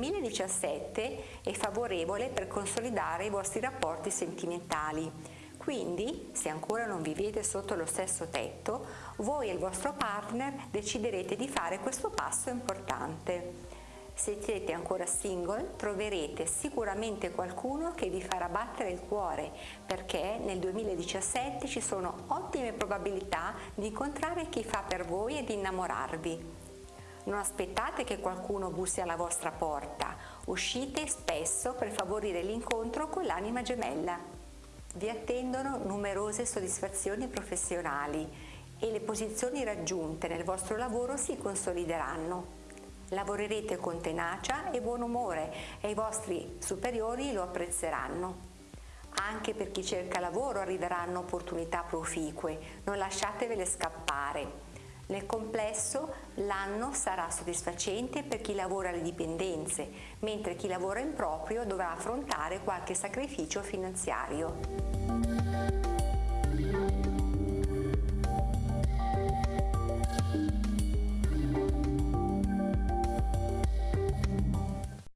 2017 è favorevole per consolidare i vostri rapporti sentimentali. Quindi, se ancora non vivete sotto lo stesso tetto, voi e il vostro partner deciderete di fare questo passo importante. Se siete ancora single troverete sicuramente qualcuno che vi farà battere il cuore perché nel 2017 ci sono ottime probabilità di incontrare chi fa per voi e di innamorarvi. Non aspettate che qualcuno bussi alla vostra porta, uscite spesso per favorire l'incontro con l'anima gemella. Vi attendono numerose soddisfazioni professionali e le posizioni raggiunte nel vostro lavoro si consolideranno. Lavorerete con tenacia e buon umore e i vostri superiori lo apprezzeranno. Anche per chi cerca lavoro arriveranno opportunità proficue, non lasciatevele scappare. Nel complesso l'anno sarà soddisfacente per chi lavora alle dipendenze, mentre chi lavora in proprio dovrà affrontare qualche sacrificio finanziario.